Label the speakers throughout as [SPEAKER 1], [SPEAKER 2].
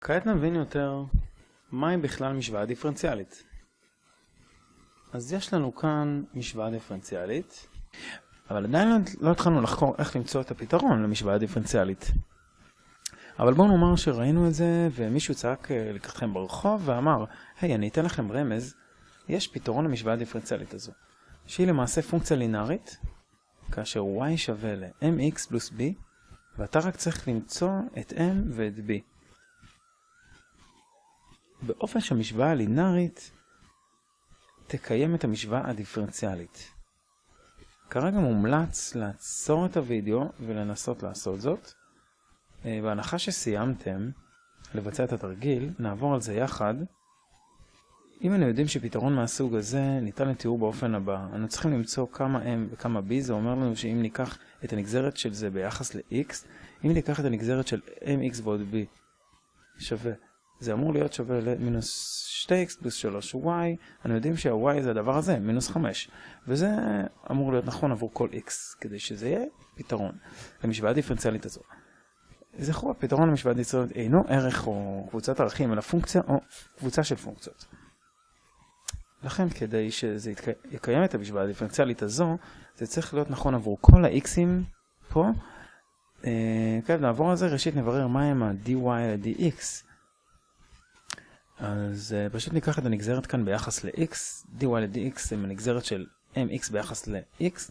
[SPEAKER 1] כעת נבין יותר מהי בכלל משוואה דיפרנציאלית. אז יש לנו כאן משוואה דיפרנציאלית, אבל עדיין לא, לא התחלנו לחקור איך למצוא את הפתרון למשוואה דיפרנציאלית. אבל בואו נאמר שראינו את זה ומישהו צעק אה, לקחתכם ברחוב ואמר, היי, אני אתן לכם רמז, יש פתרון למשוואה הדיפרנציאלית הזו, שהיא למעשה פונקציה לינארית, כאשר y שווה ל-mx פלוס b, ואתה רק צריך למצוא את m ואת b. באופן שהמשוואה הלינארית תקיים את המשוואה הדיפרנציאלית. כרגע מומלץ לעצור את הוידאו ולנסות לעשות זאת. אה, בהנחה שסיימתם לבצע את התרגיל, נעבור על זה יחד. אם אנו יודעים שפתרון מהסוג הזה ניתן לתיאור באופן הבא, אנו צריכים למצוא כמה m וכמה b, זה אומר לנו שאם ניקח את הנגזרת של זה ביחס ל-x, אם ניקח את הנגזרת של mx ועוד b שווה, זה אמור להיות שווה למינוס 2x פלוס 3y, אנו יודעים שה-y זה הדבר הזה, מינוס 5, וזה אמור להיות נכון עבור כל x, כדי שזה יהיה פתרון למשוואה הדיפרנציאלית הזו. זכרו, הפתרון למשוואה דיפרנציאלית אינו ערך או קבוצת ערכים, אלא פונקציה או קבוצה של פונקציות. לכן כדי שזה יקיים את המשוואה הדיפרנציאלית הזו, זה צריך להיות נכון עבור כל ה-x'ים פה. אה, כעת נעבור על זה, ראשית נברר מהם ה-dy ל-dx. אז uh, פשוט ניקח את הנגזרת כאן ביחס ל-x, dy ל-dx זה הנגזרת של mx ביחס ל-x,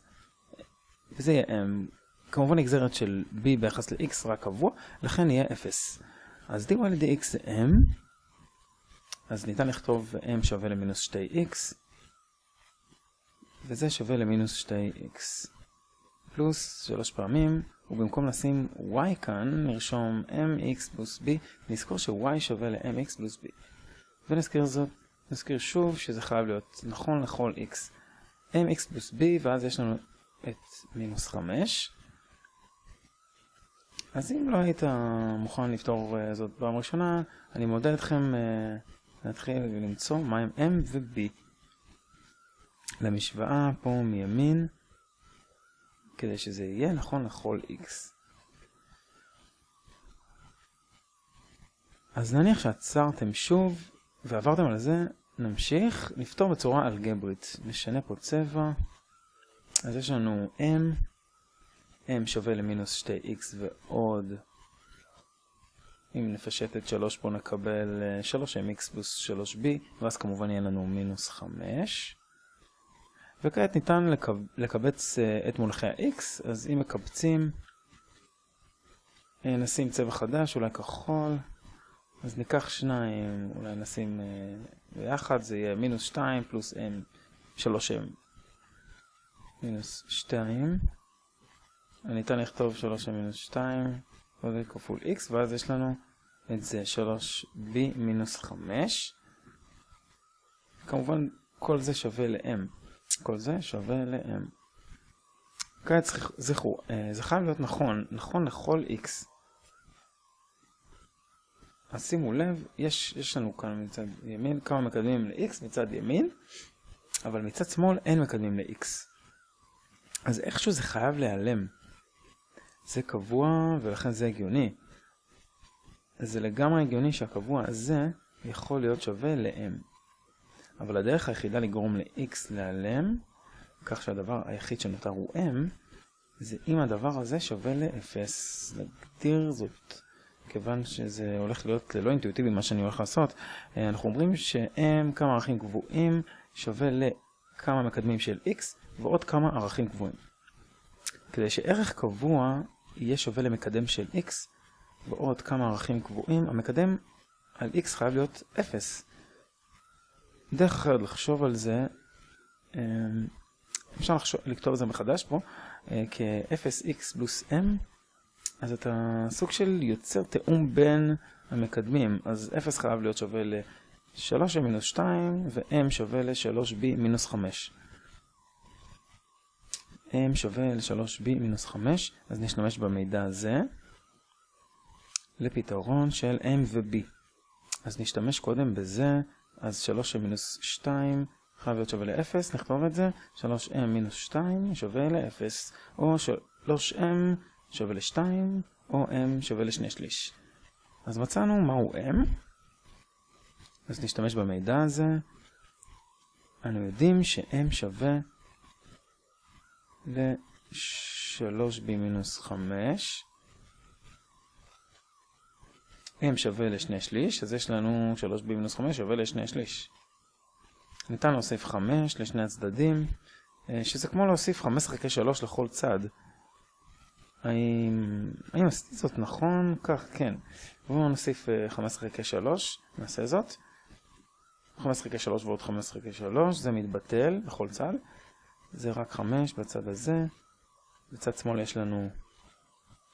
[SPEAKER 1] וזה יהיה m, כמובן נגזרת של b ביחס ל-x רק קבוע, לכן יהיה 0. אז dy ל-dx זה m, אז ניתן לכתוב m שווה למינוס 2x, וזה שווה למינוס 2x, פלוס 3 פעמים, ובמקום לשים y כאן, נרשום mx פלוס b, נזכור ש-y שווה ל-mx פלוס b. ונזכיר זאת, נזכיר שוב שזה חייב להיות נכון לכל x. mx פלוס b, ואז יש לנו את מינוס 5. אז אם לא היית מוכן לפתור uh, זאת פעם ראשונה, אני מודד אתכם uh, להתחיל למצוא מהם m ו-b. למשוואה פה מימין, כדי שזה יהיה נכון לכל x. אז נניח שעצרתם שוב ועברתם על זה, נמשיך לפתור בצורה אלגברית. נשנה פה צבע. אז יש לנו m, m שווה למינוס 2x ועוד, אם נפשט את 3 פה נקבל 3mx פלוס 3b, ואז כמובן יהיה לנו מינוס 5. וכעת ניתן לקב... לקבץ uh, את מונחי ה-x, אז אם מקבצים, uh, נשים צבע חדש, אולי כחול. אז ניקח שניים, אולי נשים uh, ביחד, זה יהיה מינוס 2 פלוס m, 3m, מינוס 2. ניתן לכתוב 3m מינוס 2, וזה כפול x, ואז יש לנו את זה 3b מינוס 5. כמובן, כל זה שווה ל-m. כל זה שווה ל-m. כעת זכרו, אה, זה חייב להיות נכון, נכון לכל x. אז שימו לב, יש, יש לנו כאן מצד ימין כמה מקדמים ל-x מצד ימין, אבל מצד שמאל אין מקדמים ל-x. אז איכשהו זה חייב להיעלם. זה קבוע ולכן זה הגיוני. אז זה לגמרי הגיוני שהקבוע הזה יכול להיות שווה ל-m. אבל הדרך היחידה לגרום ל-x להיעלם, כך שהדבר היחיד שנותר הוא m, זה אם הדבר הזה שווה ל-0. נגדיר זאת כיוון שזה הולך להיות לא אינטואיטיבי מה שאני הולך לעשות, אה, אנחנו אומרים שהם כמה ערכים קבועים שווה לכמה מקדמים של x ועוד כמה ערכים קבועים. כדי שערך קבוע יהיה שווה למקדם של x ועוד כמה ערכים קבועים, המקדם על x חייב להיות 0. דרך אחרת לחשוב על זה, אה, אפשר לכתוב את זה מחדש פה, אה, כ-0x פלוס m אז אתה סוג של יוצר תאום בין המקדמים. אז 0 חייב להיות שווה ל-3m מינוס 2 ו-m שווה ל-3b מינוס 5. m שווה ל-3b מינוס 5, אז נשתמש במידע הזה לפתרון של m ו-b. אז נשתמש קודם בזה, אז 3m מינוס 2 חייב להיות שווה ל-0, נכתוב את זה, 3m מינוס 2 שווה ל-0, או 3m שווה ל-2, או m שווה לשני שליש. אז מצאנו מהו m, אז נשתמש במידע הזה. אנו יודעים ש-m שווה ל-3b מינוס 5. m שווה לשני שליש, אז יש לנו 3b מינוס 5 שווה לשני שליש. ניתן להוסיף 5 לשני הצדדים, שזה כמו להוסיף 15 חלקי 3 לכל צד. האם, האם עשיתי זאת נכון? כך, כן. בואו נוסיף 15 חלקי 3, נעשה זאת. 15 חלקי 3 ועוד 15 חלקי 3, זה מתבטל בכל צד. זה רק 5 בצד הזה. בצד שמאל יש לנו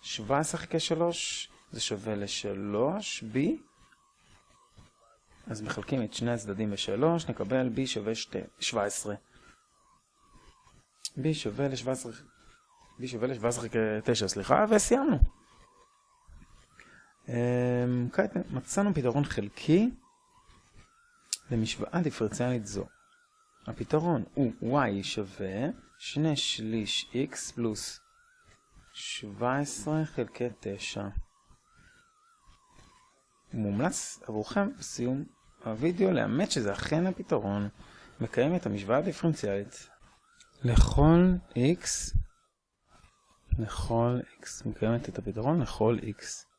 [SPEAKER 1] 17 חלקי 3, זה שווה ל-3b. אז מחלקים את שני הצדדים ב-3, נקבל b שווה 17. b שווה ל-17, b שווה ל-17 חלקי 9, סליחה, וסיימנו. כעת מצאנו פתרון חלקי למשוואה דיפרציאלית זו. הפתרון הוא y שווה 2 שליש x פלוס 17 חלקי 9. מומלץ עבורכם בסיום הווידאו לאמת שזה אכן הפתרון מקיים את המשוואה הדיפרנציאלית לכל x לכל x מקיימת את הפתרון לכל x